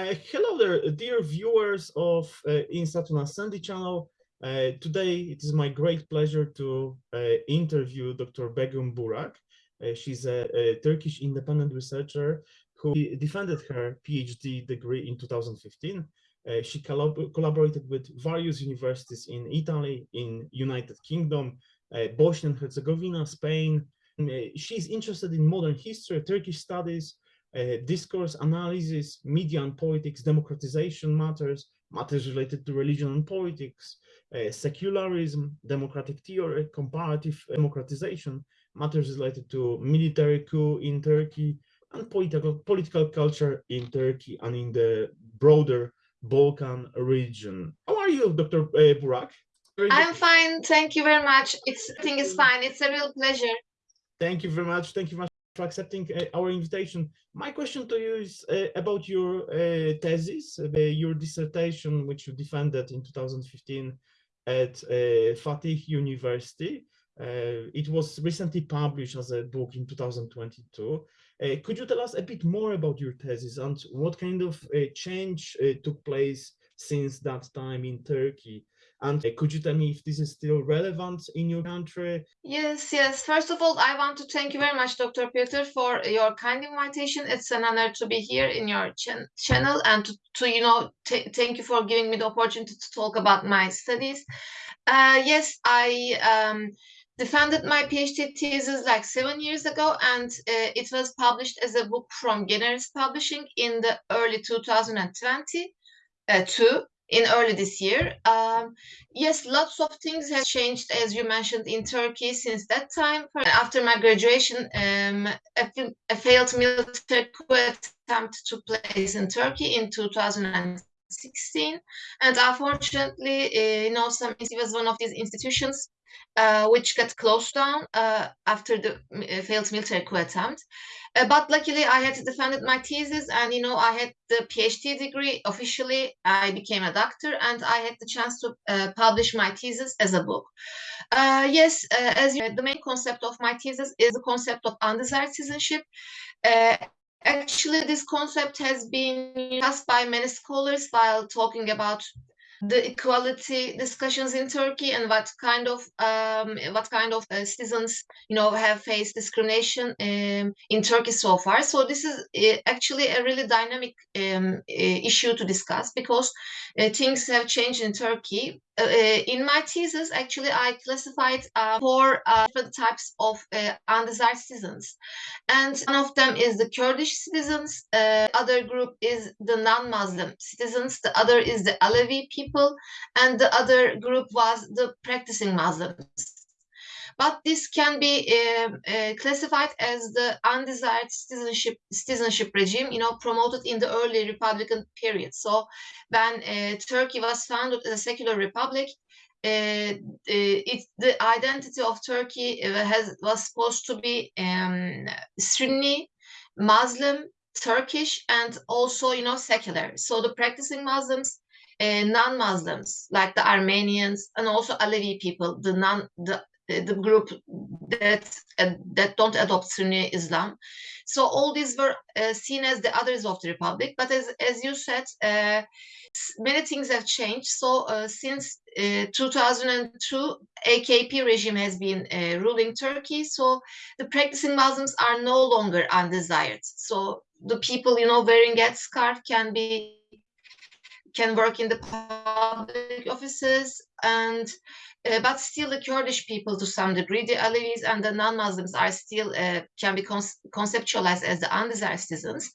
Uh, hello there, dear viewers of uh, Insatuna Sandy channel. Uh, today, it is my great pleasure to uh, interview Dr. Begum Burak. Uh, she's a, a, Turkish independent researcher who defended her PhD degree in 2015. Uh, she collab collaborated with various universities in Italy, in United Kingdom, uh, Bosnia and Herzegovina, Spain. She's interested in modern history, Turkish studies, discourse analysis, media and politics, democratization matters, matters related to religion and politics, uh, secularism, democratic theory, comparative democratization, matters related to military coup in Turkey, and political, political culture in Turkey and in the broader Balkan region. How are you, Dr. Uh, Burak? I'm fine. Thank you very much. It's, I think it's fine. It's a real pleasure. Thank you very much. Thank you very much for accepting uh, our invitation. My question to you is uh, about your uh, thesis, your dissertation, which you defended in 2015 at Fatih University. it was recently published as a book in 2022. could you tell us a bit more about your thesis and what kind of change took place since that time in Turkey? And uh, could you tell me if this is still relevant in your country? Yes, yes. First of all, I want to thank you very much, Dr. Peter, for your kind invitation. It's an honor to be here in your ch channel and to, to you know, thank you for giving me the opportunity to talk about my studies. Uh, yes, I um, defended my PhD thesis like seven years ago, and uh, it was published as a book from Generis Publishing in the early 2020 uh, too in early this year. Um, yes, lots of things have changed, as you mentioned, in Turkey since that time. After my graduation, um, a, a, failed military coup attempt took place in Turkey in 2016. And unfortunately, uh, you know, some, it was one of these institutions uh, which got closed down uh, after the uh, failed military coup attempt. Uh, but luckily, I had defended my thesis, and you know, I had the PhD degree officially. I became a doctor, and I had the chance to uh, publish my thesis as a book. Yes, as you, the main concept of my thesis is the concept of undesired citizenship. Actually, this concept has been discussed by many scholars while talking about the equality discussions in Turkey and what kind of um, what kind of uh, citizens you know have faced discrimination um, in Turkey so far. So this is uh, actually a really dynamic um, uh, issue to discuss because uh, things have changed in Turkey in my thesis, actually, I classified uh, four uh, different types of uh, undesired citizens. And one of them is the Kurdish citizens, uh, other group is the non-Muslim citizens, the other is the Alevi people, and the other group was the practicing Muslims but this can be uh, uh, classified as the undesired citizenship citizenship regime, you know, promoted in the early Republican period. So when uh, Turkey was founded as a secular republic, uh, it, the identity of Turkey uh, has was supposed to be um, Sunni, Muslim, Turkish, and also you know secular. So the practicing Muslims, uh, non-Muslims like the Armenians and also Alevi people, the non the the group that uh, that don't adopt Sunni Islam. So all these were uh, seen as the others of the republic. But as as you said, uh, many things have changed. So uh, since uh, 2002, AKP regime has been uh, ruling Turkey. So the practicing Muslims are no longer undesired. So the people you know wearing headscarf can be can work in the public offices and uh, but still the Kurdish people to some degree, the Alevis and the non-Muslims are still uh, can be con conceptualized as the undesired citizens.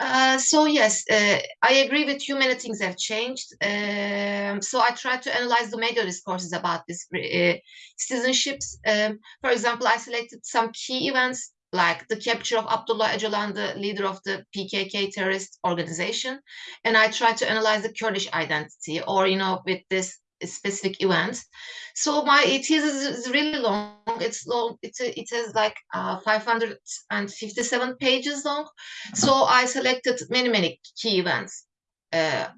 Uh, so yes, uh, I agree with you. Many things have changed. Um, so I try to analyze the media discourses about this uh, citizenships. Um, for example, I selected some key events like the capture of Abdullah Öcalan, the leader of the PKK terrorist organization, and I try to analyze the Kurdish identity, or you know, with this specific event. So my thesis is really long. It's long. It's it has like uh, 557 pages long. So I selected many many key events uh,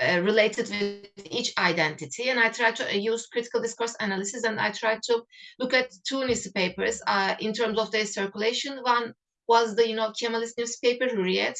uh, related with each identity, and I try to use critical discourse analysis, and I try to look at two newspapers uh, in terms of their circulation. One was the you know Kemalist newspaper Hürriyet,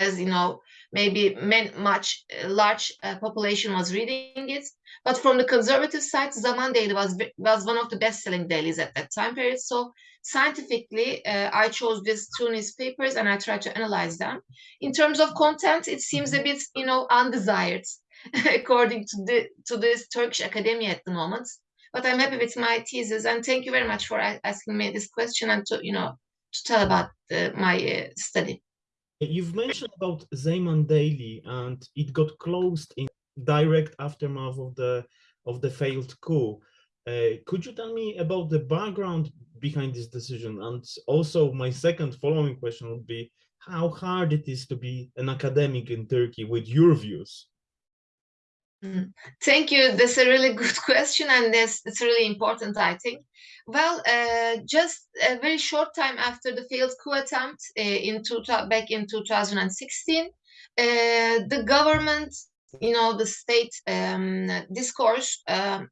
as you know, maybe men, much uh, large uh, population was reading it. But from the conservative side, Zaman Daily was was one of the best-selling dailies at that time period. So scientifically, uh, I chose these two newspapers and I tried to analyze them. In terms of content, it seems a bit, you know, undesired, according to the to this Turkish academia at the moment. But I'm happy with my thesis, and thank you very much for asking me this question and to, you know, to tell about the, my uh, study. You've mentioned about Zaman Daily, and it got closed in direct aftermath of the of the failed coup. Uh, could you tell me about the background behind this decision? And also, my second following question would be how hard it is to be an academic in Turkey with your views. Mm. Thank you. That's a really good question, and that's it's really important, I think. Well, uh, just a very short time after the failed coup attempt uh, in two, back in 2016, uh, the government, you know, the state um, discourse um,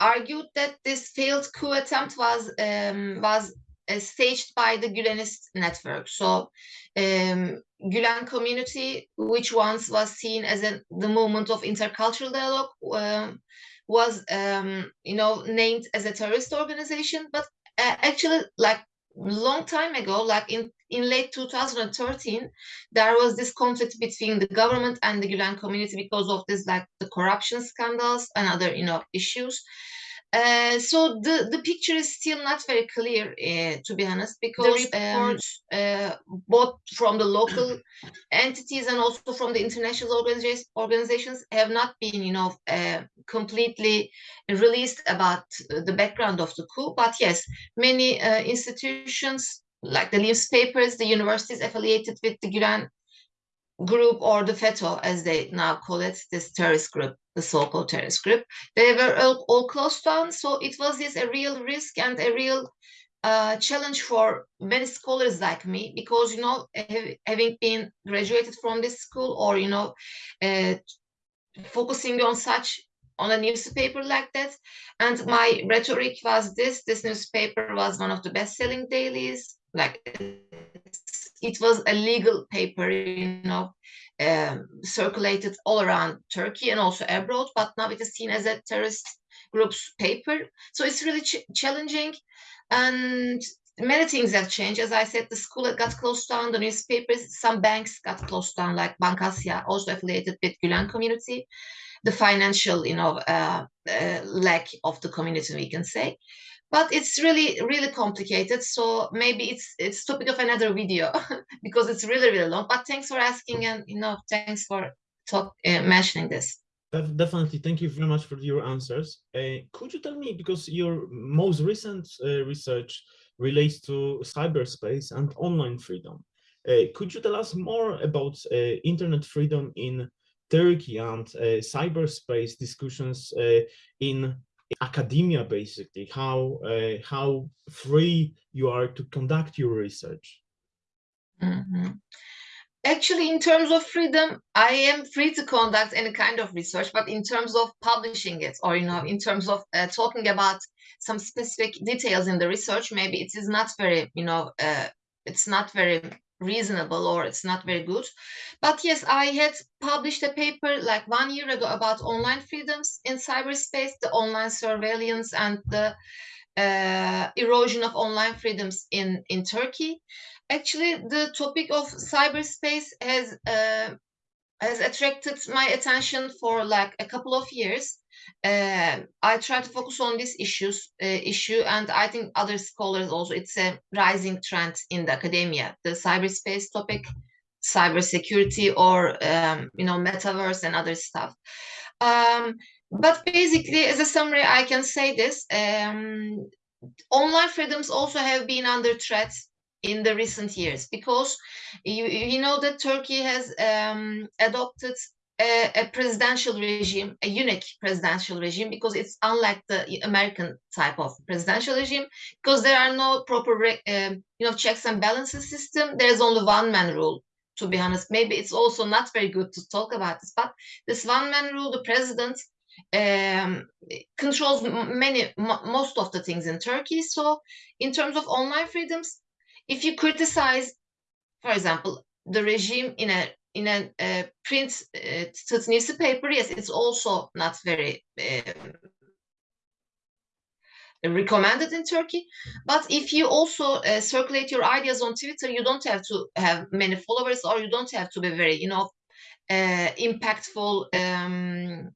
argued that this failed coup attempt was um, was uh, staged by the Gülenist network. So um, Gülen community, which once was seen as a, the movement of intercultural dialogue, um, was um, you know named as a terrorist organization. But uh, actually, like long time ago, like in in late 2013, there was this conflict between the government and the Gülen community because of this like the corruption scandals and other you know issues. Uh, so the, the picture is still not very clear, uh, to be honest, because um, uh, both from the local entities and also from the international organizations, organizations have not been, you know, uh, completely released about the background of the coup. But yes, many uh, institutions like the newspapers, the universities affiliated with the Gülen group or the FETÖ, as they now call it, this terrorist group, the so-called terrorist group, they were all, all, closed down. So it was this a real risk and a real uh, challenge for many scholars like me, because, you know, having been graduated from this school or, you know, uh, focusing on such on a newspaper like that. And my rhetoric was this, this newspaper was one of the best-selling dailies, like it was a legal paper, you know, um, circulated all around Turkey and also abroad, but now it is seen as a terrorist group's paper. So it's really ch challenging. And many things have changed. As I said, the school got closed down, the newspapers, some banks got closed down, like Bank Asya, also affiliated with Gülen community. The financial, you know, uh, uh, lack of the community, we can say but it's really really complicated so maybe it's it's topic of another video because it's really really long. But thanks for asking and you know thanks for talk uh, mentioning this. Definitely. Thank you very much for your answers. Uh, could you tell me because your most recent uh, research relates to cyberspace and online freedom uh, could you tell us more about uh, internet freedom in Turkey and uh, cyberspace discussions in academia basically how uh, how free you are to conduct your research mm -hmm. actually in terms of freedom i am free to conduct any kind of research but in terms of publishing it or you know in terms of uh, talking about some specific details in the research maybe it is not very you know uh, it's not very reasonable or it's not very good. But yes, I had published a paper like one year ago about online freedoms in cyberspace, the online surveillance and the uh, erosion of online freedoms in, in Turkey. Actually, the topic of cyberspace has uh, has attracted my attention for like a couple of years uh, I try to focus on this issues uh, issue, and I think other scholars also. It's a rising trend in the academia, the cyberspace topic, cybersecurity, or um, you know, metaverse and other stuff. Um, but basically, as a summary, I can say this: um, online freedoms also have been under threat in the recent years because you you know that Turkey has um, adopted a, a, presidential regime, a unique presidential regime, because it's unlike the American type of presidential regime, because there are no proper, um, you know, checks and balances system. There's only one man rule. To be honest, maybe it's also not very good to talk about this, but this one man rule, the president um, controls many, most of the things in Turkey. So, in terms of online freedoms, if you criticize, for example, the regime in a in a print uh, newspaper, yes, it's also not very um, recommended in Turkey. But if you also uh, circulate your ideas on Twitter, you don't have to have many followers or you don't have to be very, you know, uh, impactful um,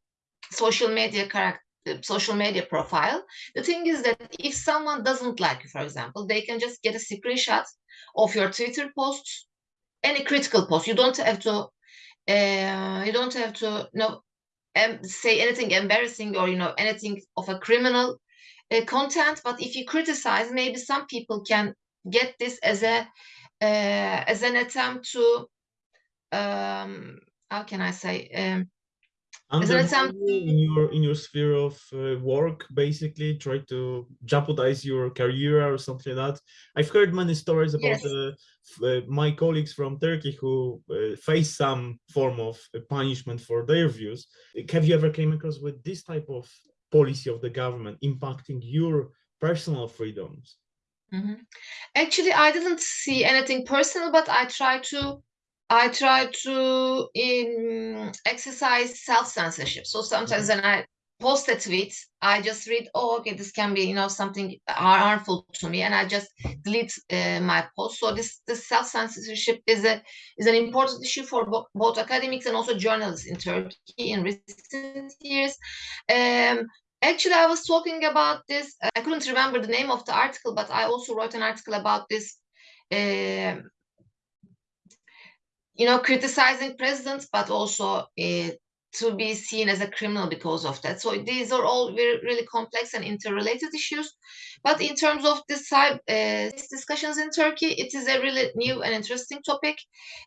social media character social media profile. The thing is that if someone doesn't like you, for example, they can just get a screenshot of your Twitter posts, any critical post. You don't have to, uh, you don't have to, you know, um, say anything embarrassing or you know anything of a criminal uh, content. But if you criticize, maybe some people can get this as a uh, as an attempt to, um, how can I say? Um, undermine in your in your sphere of uh, work basically try to jeopardize your career or something like that i've heard many stories about yes. uh, uh, my colleagues from turkey who uh, face some form of uh, punishment for their views have you ever came across with this type of policy of the government impacting your personal freedoms mm -hmm. actually i didn't see anything personal but i try to I try to in, exercise self-censorship. So sometimes mm-hmm. when I post a tweet, I just read, oh, okay, this can be, you know, something harmful to me, and I just delete uh, my post. So this, this self-censorship is a is an important issue for bo both academics and also journalists in Turkey in recent years. Um, actually, I was talking about this. I couldn't remember the name of the article, but I also wrote an article about this. Uh, you know, criticizing presidents, but also uh, to be seen as a criminal because of that. So these are all very really complex and interrelated issues. But in terms of this type, uh, discussions in Turkey, it is a really new and interesting topic.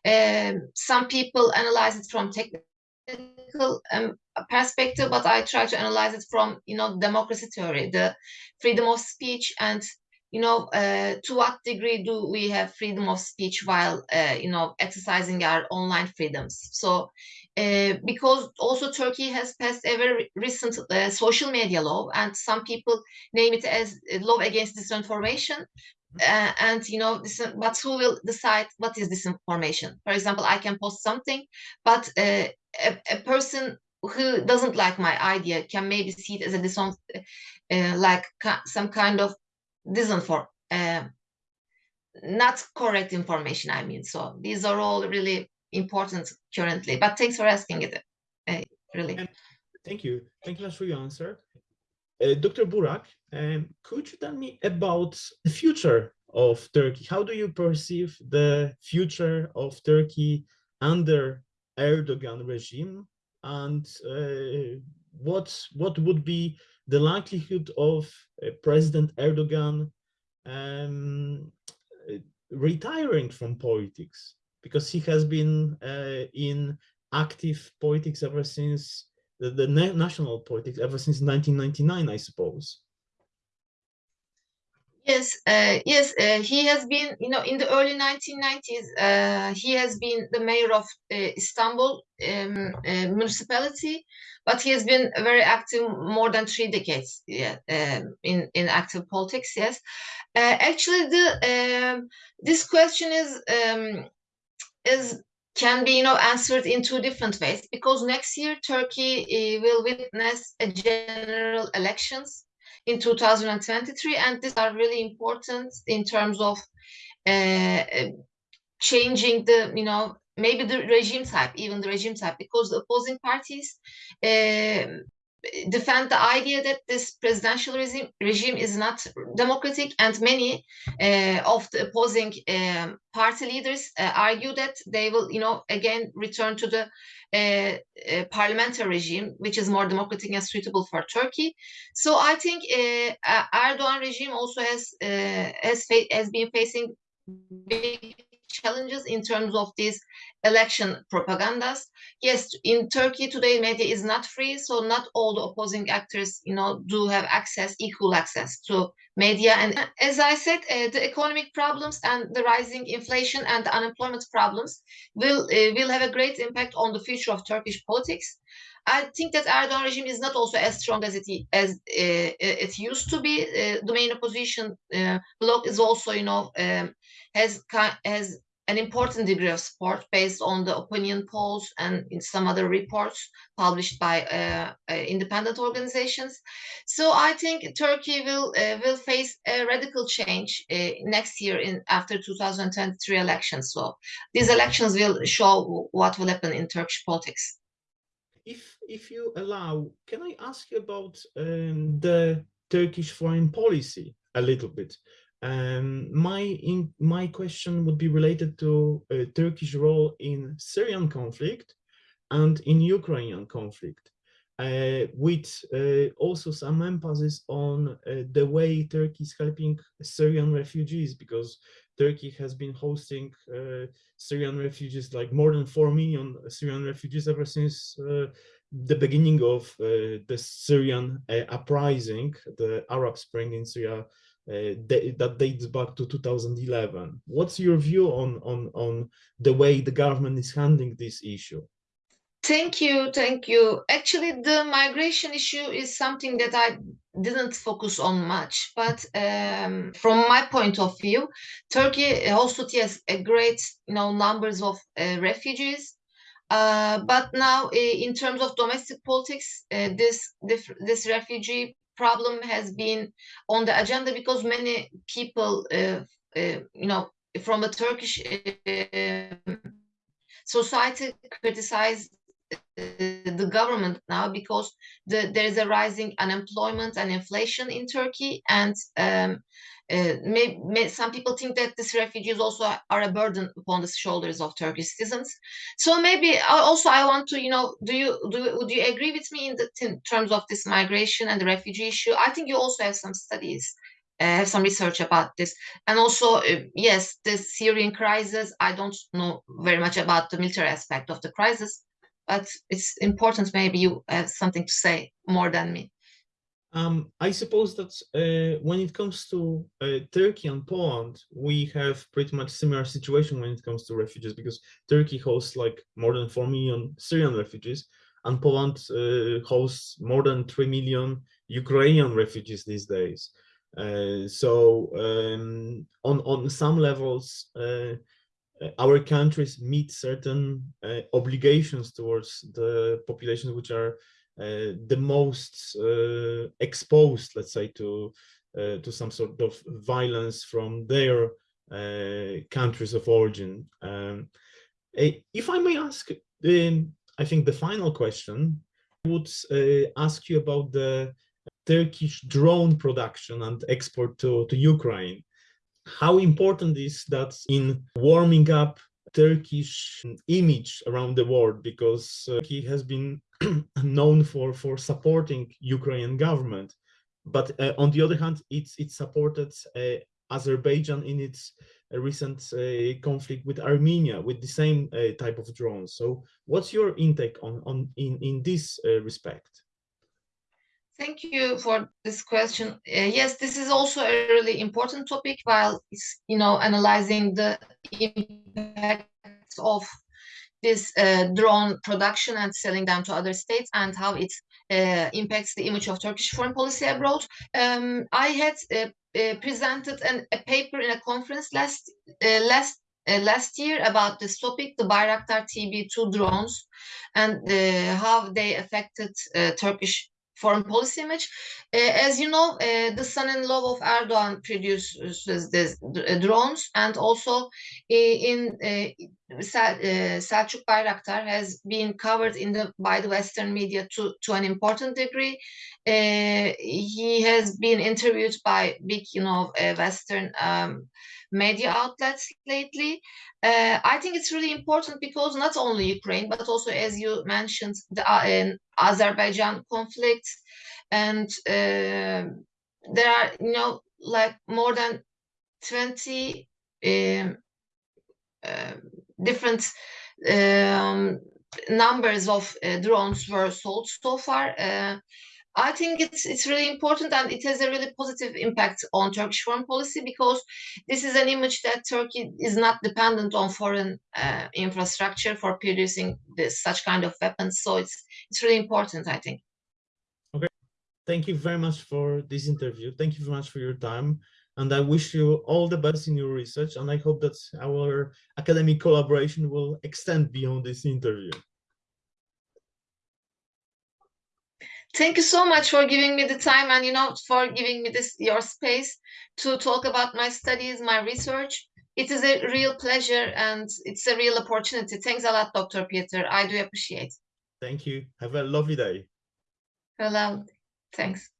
Um, some people analyze it from technical um, perspective, but I try to analyze it from you know democracy theory, the freedom of speech and you know, uh, to what degree do we have freedom of speech while, uh, you know, exercising our online freedoms? So, uh, because also Turkey has passed a very recent uh, social media law, and some people name it as law against disinformation. Uh, and you know, this, but who will decide what is disinformation? For example, I can post something, but uh, a, a person who doesn't like my idea can maybe see it as a disin, like some kind of disinform uh, not correct information i mean. So these are all really important currently but thanks for asking it uh, really. And thank you. Thank you much for your answer. Uh, dr burak um, could you tell me about the future of turkey? How do you perceive the future of turkey under erdogan regime? And uh, what what would be the likelihood of uh, President Erdogan um, retiring from politics because he has been uh, in active politics ever since the, the national politics ever since 1999, I suppose. Yes, uh, yes, uh, he has been, you know, in the early 1990s, uh, he has been the mayor of uh, Istanbul um, uh, municipality, but he has been very active more than three decades yeah, um, in in active politics. Yes, uh, actually, the um, this question is um, is can be you know answered in two different ways because next year Turkey will witness a general elections in 2023 and these are really important in terms of uh, changing the you know maybe the regime type even the regime type because the opposing parties uh, defend the idea that this presidential regime, regime is not democratic and many uh, of the opposing um, party leaders uh, argue that they will you know again return to the uh, uh parliamentary regime which is more democratic and suitable for turkey. So i think uh, erdogan regime also has uh, has, has been facing big challenges in terms of these election propagandas. Yes, in Turkey today, media is not free, so not all the opposing actors, you know, do have access, equal access to media. And as I said, uh, the economic problems and the rising inflation and the unemployment problems will uh, will have a great impact on the future of Turkish politics. I think that Erdogan regime is not also as strong as it as uh, it used to be. Uh, the main opposition uh, bloc is also, you know, um, has has an important degree of support based on the opinion polls and in some other reports published by uh, uh, independent organizations. So I think Turkey will uh, will face a radical change uh, next year in after 2023 elections. So these elections will show what will happen in Turkish politics. If if you allow, can I ask you about um, the Turkish foreign policy a little bit? Um, my in, my question would be related to uh, Turkish role in Syrian conflict and in Ukrainian conflict, uh, with uh, also some emphasis on uh, the way Turkey is helping Syrian refugees, because Turkey has been hosting uh, Syrian refugees, like more than 4 million Syrian refugees ever since uh, the beginning of the Syrian uprising, the Arab Spring in Syria that dates back to 2011. What's your view on, on, on the way the government is handling this issue? Thank you, thank you. Actually, the migration issue is something that I didn't focus on much, but um, from my point of view, Turkey also has a great, you know, numbers of uh, refugees. Uh, but now, in terms of domestic politics, uh, this this refugee problem has been on the agenda because many people, uh, uh, you know, from the Turkish uh, society criticize uh, the government now because the, there is a rising unemployment and inflation in Turkey and um, uh, may, may, some people think that these refugees also are a burden upon the shoulders of Turkish citizens. So maybe also I want to, you know, do you do would you agree with me in, the, in terms of this migration and the refugee issue? I think you also have some studies, uh, have some research about this, and also uh, yes, the Syrian crisis. I don't know very much about the military aspect of the crisis, but it's important. Maybe you have something to say more than me. Um, I suppose that uh, when it comes to uh, Turkey and Poland, we have pretty much similar situation when it comes to refugees because Turkey hosts like more than 4 million Syrian refugees and Poland uh, hosts more than 3 million Ukrainian refugees these days. Uh, so um, on, on some levels, uh, our countries meet certain uh, obligations towards the populations which are uh, the most uh, exposed, let's say, to uh, to some sort of violence from their countries of origin. Um, if I may ask, I think the final question would ask you about the Turkish drone production and export to, to Ukraine. How important is that in warming up Turkish image around the world because uh, he has been known for for supporting Ukrainian government, but uh, on the other hand, it's it supported uh, Azerbaijan in its uh, recent uh, conflict with Armenia with the same uh, type of drones. So, what's your intake on on in in this respect? Thank you for this question. Uh, yes, this is also a really important topic while you know, analyzing the impact of this uh, drone production and selling them to other states and how it uh, impacts the image of Turkish foreign policy abroad. Um, I had uh, uh presented an, a paper in a conference last uh, last uh, last year about this topic, the Bayraktar TB2 drones, and how they affected Turkish foreign policy image. Uh, as you know, uh, the son-in-law of Erdogan produces uh, drones, and also in Selçuk Bayraktar has been covered in the by the Western media to to an important degree. he has been interviewed by big, you know, Western. Um, media outlets lately. Uh, I think it's really important because not only Ukraine, but also, as you mentioned, the uh, Azerbaijan conflict, and uh, there are, you know, like more than 20 um, uh, different um, numbers of uh, drones were sold so far. Uh, I think it's it's really important and it has a really positive impact on Turkish foreign policy because this is an image that Turkey is not dependent on foreign uh, infrastructure for producing this such kind of weapons. So it's it's really important, I think. Okay, thank you very much for this interview. Thank you very much for your time. And I wish you all the best in your research. And I hope that our academic collaboration will extend beyond this interview. Thank you so much for giving me the time and you know for giving me this your space to talk about my studies, my research. It is a real pleasure and it's a real opportunity. Thanks a lot, Dr. Peter. I do appreciate. Thank you. Have a lovely day. Hello. Um, thanks.